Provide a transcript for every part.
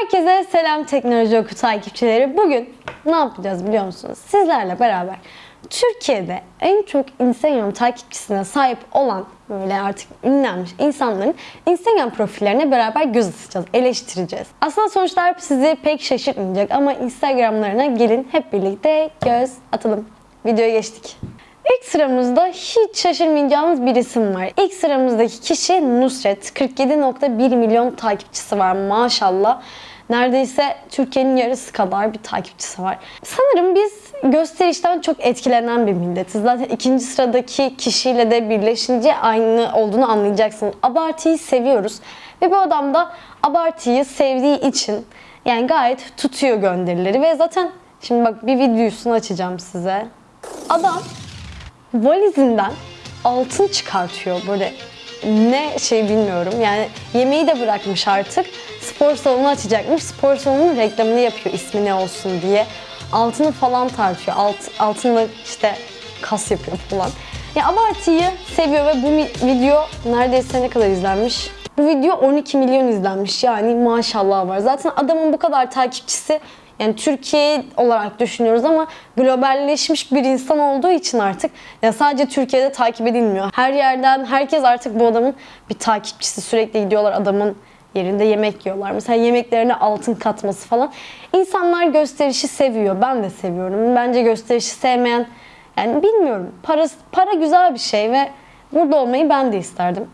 Herkese selam Teknoloji Oku takipçileri. Bugün ne yapacağız biliyor musunuz? Sizlerle beraber Türkiye'de en çok Instagram takipçisine sahip olan böyle artık ünlenmiş insanların Instagram profillerine beraber göz atacağız, eleştireceğiz. Aslında sonuçlar sizi pek şaşırtmayacak ama Instagramlarına gelin hep birlikte göz atalım. Videoya geçtik. İlk sıramızda hiç şaşırmayacağınız bir isim var. İlk sıramızdaki kişi Nusret. 47.1 milyon takipçisi var maşallah. Neredeyse Türkiye'nin yarısı kadar bir takipçisi var. Sanırım biz gösterişten çok etkilenen bir milletiz. Zaten ikinci sıradaki kişiyle de birleşince aynı olduğunu anlayacaksınız. Abartıyı seviyoruz. Ve bu adam da abartıyı sevdiği için yani gayet tutuyor gönderileri. Ve zaten şimdi bak bir videosunu açacağım size. Adam valizinden altın çıkartıyor böyle. Ne şey bilmiyorum. Yani yemeği de bırakmış artık. Spor salonu açacakmış. Spor salonunun reklamını yapıyor ismi ne olsun diye. Altını falan tartıyor. Alt, altınla işte kas yapıyor falan. Ya abartıyı seviyor ve bu video neredeyse ne kadar izlenmiş? Bu video 12 milyon izlenmiş. Yani maşallah var. Zaten adamın bu kadar takipçisi yani Türkiye olarak düşünüyoruz ama globalleşmiş bir insan olduğu için artık ya sadece Türkiye'de takip edilmiyor. Her yerden herkes artık bu adamın bir takipçisi. Sürekli gidiyorlar adamın yerinde yemek yiyorlar. Mesela yemeklerine altın katması falan. İnsanlar gösterişi seviyor. Ben de seviyorum. Bence gösterişi sevmeyen yani bilmiyorum. Para, para güzel bir şey ve burada olmayı ben de isterdim.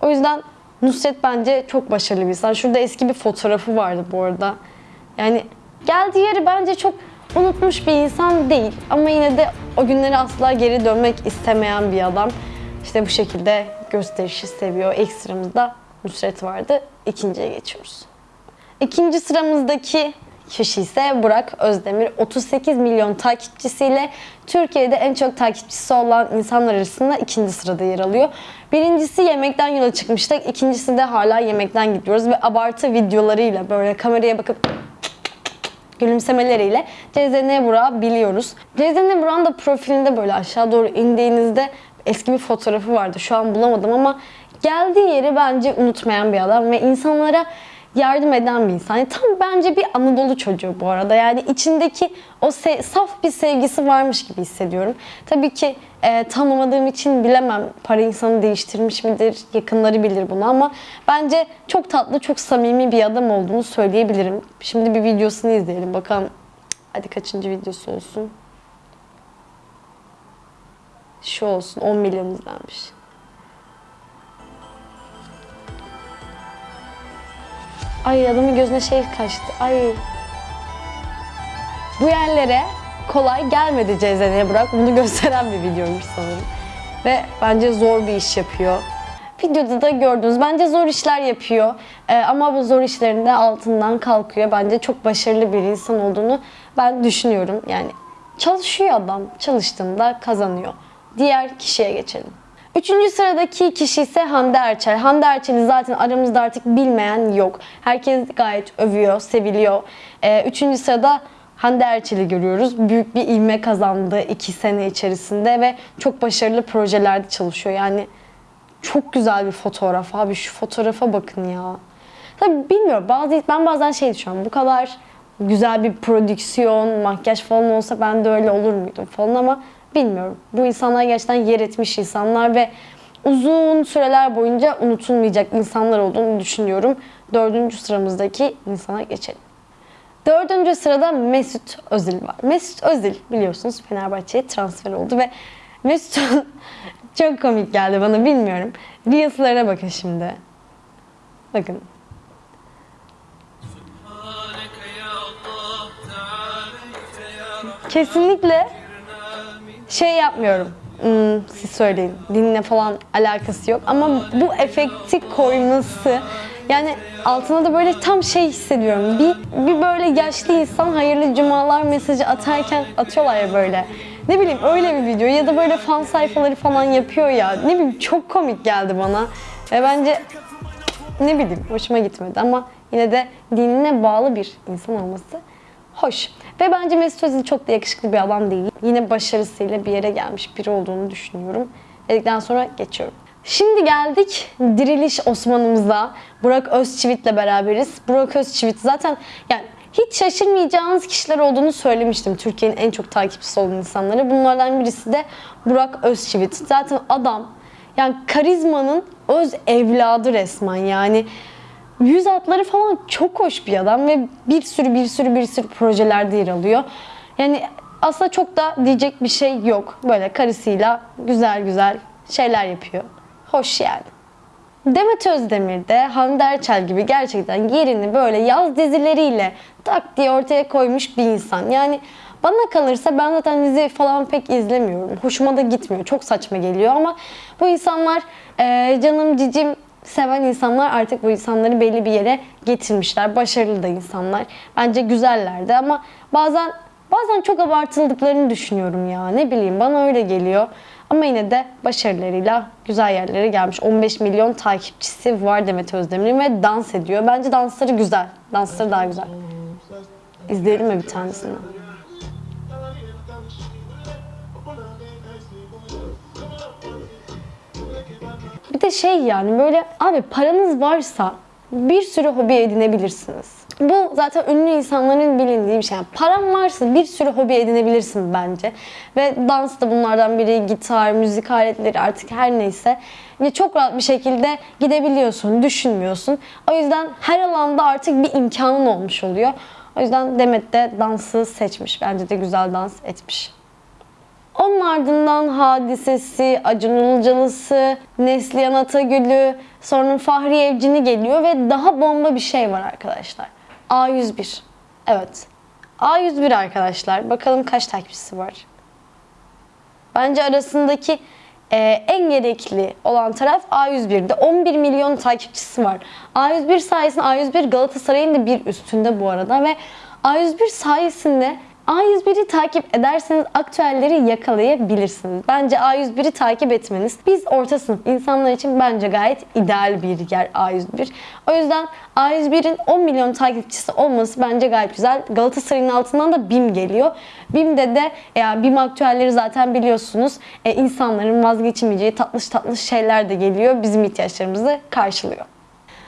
O yüzden Nusret bence çok başarılı bir insan. Şurada eski bir fotoğrafı vardı bu arada. Yani geldiği yeri bence çok unutmuş bir insan değil. Ama yine de o günleri asla geri dönmek istemeyen bir adam. İşte bu şekilde gösterişi seviyor. İlk sıramızda Nusret vardı. İkinciye geçiyoruz. İkinci sıramızdaki kişi ise Burak Özdemir. 38 milyon takipçisiyle Türkiye'de en çok takipçisi olan insanlar arasında ikinci sırada yer alıyor. Birincisi yemekten yola çıkmıştık. İkincisi de hala yemekten gidiyoruz ve abartı videolarıyla böyle kameraya bakıp gülümsemeleriyle Cezene Burak'ı biliyoruz. Cezene Burak'ın da profilinde böyle aşağı doğru indiğinizde eski bir fotoğrafı vardı. Şu an bulamadım ama geldiği yeri bence unutmayan bir adam ve insanlara yardım eden bir insan. Yani tam bence bir Anadolu çocuğu bu arada. Yani içindeki o saf bir sevgisi varmış gibi hissediyorum. Tabii ki e, tanımadığım için bilemem para insanı değiştirmiş midir, yakınları bilir bunu ama bence çok tatlı, çok samimi bir adam olduğunu söyleyebilirim. Şimdi bir videosunu izleyelim bakalım. Hadi kaçıncı videosu olsun. Şu olsun 10 milyon izlenmiş. Ay adamın gözüne şey kaçtı. Ay. Bu yerlere kolay gelmedi CZN'ye bırak. Bunu gösteren bir videoymuş sanırım. Ve bence zor bir iş yapıyor. Videoda da gördünüz. Bence zor işler yapıyor. Ee, ama bu zor işlerinde altından kalkıyor. Bence çok başarılı bir insan olduğunu ben düşünüyorum. Yani çalışıyor adam. Çalıştığında kazanıyor. Diğer kişiye geçelim. Üçüncü sıradaki kişi ise Hande Erçel. Hande Erçel'i zaten aramızda artık bilmeyen yok. Herkes gayet övüyor, seviliyor. Ee, üçüncü sırada Hande Erçel'i görüyoruz. Büyük bir ivme kazandı iki sene içerisinde ve çok başarılı projelerde çalışıyor. Yani çok güzel bir fotoğraf abi. Şu fotoğrafa bakın ya. Tabii bilmiyorum. Bazı, ben bazen şey düşünüyorum. Bu kadar güzel bir prodüksiyon, makyaj falan olsa ben de öyle olur muydum falan ama Bilmiyorum. Bu insanlar gerçekten yer etmiş insanlar ve uzun süreler boyunca unutulmayacak insanlar olduğunu düşünüyorum. Dördüncü sıramızdaki insana geçelim. Dördüncü sırada Mesut Özil var. Mesut Özil biliyorsunuz Fenerbahçe'ye transfer oldu ve Mesut çok komik geldi bana bilmiyorum. Reels'lara bakın şimdi. Bakın. Kesinlikle şey yapmıyorum. Hmm, siz söyleyin. Dinle falan alakası yok. Ama bu efekti koyması yani altına da böyle tam şey hissediyorum. Bir, bir böyle yaşlı insan hayırlı cumalar mesajı atarken atıyorlar ya böyle. Ne bileyim öyle bir video ya da böyle fan sayfaları falan yapıyor ya. Ne bileyim çok komik geldi bana. Ve bence ne bileyim hoşuma gitmedi ama yine de dinine bağlı bir insan olması hoş. Ve bence Mesut Özil çok da yakışıklı bir adam değil. Yine başarısıyla bir yere gelmiş biri olduğunu düşünüyorum. Dedikten sonra geçiyorum. Şimdi geldik Diriliş Osman'ımıza. Burak Özçivit'le beraberiz. Burak Özçivit zaten yani hiç şaşırmayacağınız kişiler olduğunu söylemiştim. Türkiye'nin en çok takipçisi olan insanları. Bunlardan birisi de Burak Özçivit. Zaten adam yani karizmanın öz evladı resmen yani. Yüz hatları falan çok hoş bir adam ve bir sürü bir sürü bir sürü projelerde yer alıyor. Yani aslında çok da diyecek bir şey yok. Böyle karısıyla güzel güzel şeyler yapıyor. Hoş yani. Demet Özdemir de Hande Erçel gibi gerçekten yerini böyle yaz dizileriyle tak diye ortaya koymuş bir insan. Yani bana kalırsa ben zaten dizi falan pek izlemiyorum. Hoşuma da gitmiyor. Çok saçma geliyor ama bu insanlar eee, canım cicim seven insanlar artık bu insanları belli bir yere getirmişler. Başarılı da insanlar. Bence güzeller de ama bazen bazen çok abartıldıklarını düşünüyorum ya. Ne bileyim bana öyle geliyor. Ama yine de başarılarıyla güzel yerlere gelmiş. 15 milyon takipçisi var Demet Özdemir'in ve dans ediyor. Bence dansları güzel. Dansları daha güzel. İzleyelim mi bir tanesini? Şey yani böyle abi paranız varsa bir sürü hobi edinebilirsiniz. Bu zaten ünlü insanların bilindiği bir şey. Yani paran varsa bir sürü hobi edinebilirsin bence. Ve dans da bunlardan biri. Gitar, müzik aletleri artık her neyse. Ve çok rahat bir şekilde gidebiliyorsun, düşünmüyorsun. O yüzden her alanda artık bir imkanın olmuş oluyor. O yüzden Demet de dansı seçmiş. Bence de güzel dans etmiş. Onun ardından Hadisesi, Acun Ilıcalısı, Neslihan Atagül'ü, sonra Fahri Evcini geliyor ve daha bomba bir şey var arkadaşlar. A101. Evet. A101 arkadaşlar. Bakalım kaç takipçisi var. Bence arasındaki e, en gerekli olan taraf A101'de 11 milyon takipçisi var. A101 sayesinde A101 Galatasaray'ın da bir üstünde bu arada ve A101 sayesinde A101'i takip ederseniz aktüelleri yakalayabilirsiniz. Bence A101'i takip etmeniz biz orta sınıf insanlar için bence gayet ideal bir yer A101. O yüzden A101'in 10 milyon takipçisi olması bence gayet güzel. Galatasaray'ın altından da BİM geliyor. BİM'de de ya BİM aktüelleri zaten biliyorsunuz e, insanların vazgeçemeyeceği tatlış tatlış şeyler de geliyor. Bizim ihtiyaçlarımızı karşılıyor.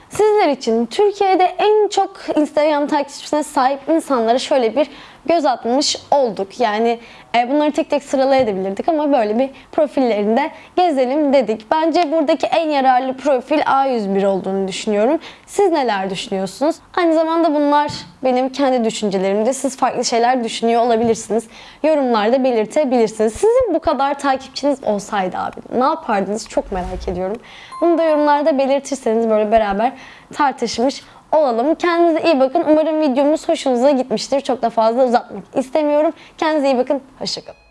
Sizler için Türkiye'de en çok Instagram takipçisine sahip insanlara şöyle bir göz atmış olduk. Yani e, bunları tek tek sıralayabilirdik ama böyle bir profillerinde gezelim dedik. Bence buradaki en yararlı profil A101 olduğunu düşünüyorum. Siz neler düşünüyorsunuz? Aynı zamanda bunlar benim kendi düşüncelerimde. Siz farklı şeyler düşünüyor olabilirsiniz. Yorumlarda belirtebilirsiniz. Sizin bu kadar takipçiniz olsaydı abi ne yapardınız çok merak ediyorum. Bunu da yorumlarda belirtirseniz böyle beraber tartışmış olalım. Kendinize iyi bakın. Umarım videomuz hoşunuza gitmiştir. Çok da fazla uzatmak istemiyorum. Kendinize iyi bakın. Hoşçakalın.